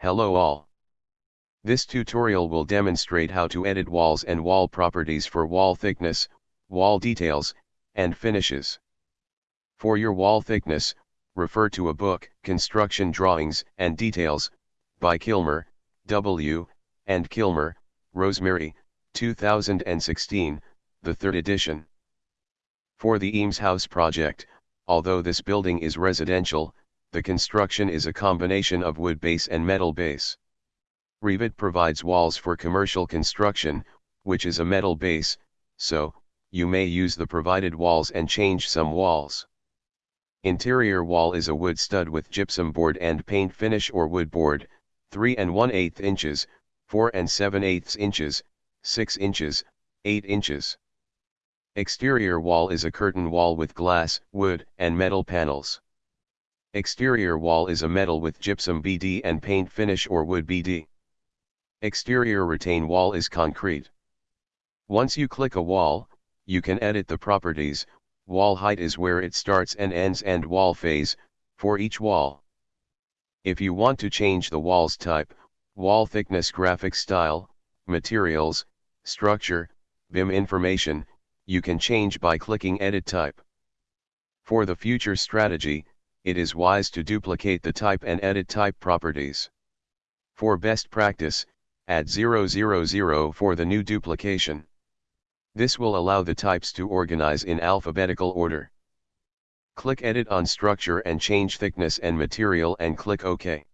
Hello all. This tutorial will demonstrate how to edit walls and wall properties for wall thickness, wall details, and finishes. For your wall thickness, refer to a book, Construction Drawings and Details, by Kilmer, W., and Kilmer, Rosemary, 2016, the third edition. For the Eames House project, although this building is residential, the construction is a combination of wood base and metal base. Revit provides walls for commercial construction, which is a metal base, so, you may use the provided walls and change some walls. Interior wall is a wood stud with gypsum board and paint finish or wood board, 3 and 1 8 inches, 4 and 7 8 inches, 6 inches, 8 inches. Exterior wall is a curtain wall with glass, wood, and metal panels. Exterior wall is a metal with gypsum BD and paint finish or wood BD. Exterior retain wall is concrete. Once you click a wall, you can edit the properties, wall height is where it starts and ends and wall phase, for each wall. If you want to change the wall's type, wall thickness graphic style, materials, structure, BIM information, you can change by clicking edit type. For the future strategy, it is wise to duplicate the type and edit type properties. For best practice, add 000 for the new duplication. This will allow the types to organize in alphabetical order. Click Edit on Structure and change thickness and material and click OK.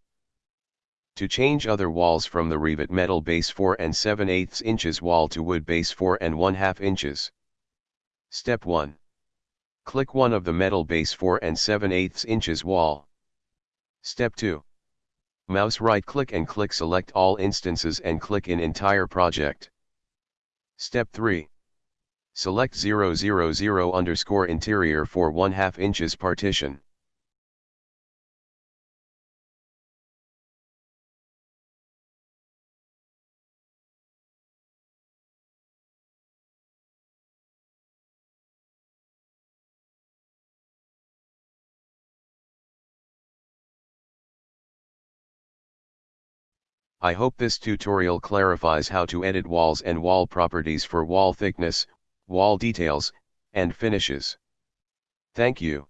To change other walls from the Revit metal base 4 and 7 8 inches wall to wood base 4 and 1 2 inches. Step 1. Click one of the metal base 4 and 7 8 inches wall. Step 2. Mouse right click and click select all instances and click in entire project. Step 3. Select 000 underscore interior for 1 2 inches partition. I hope this tutorial clarifies how to edit walls and wall properties for wall thickness, wall details, and finishes. Thank you.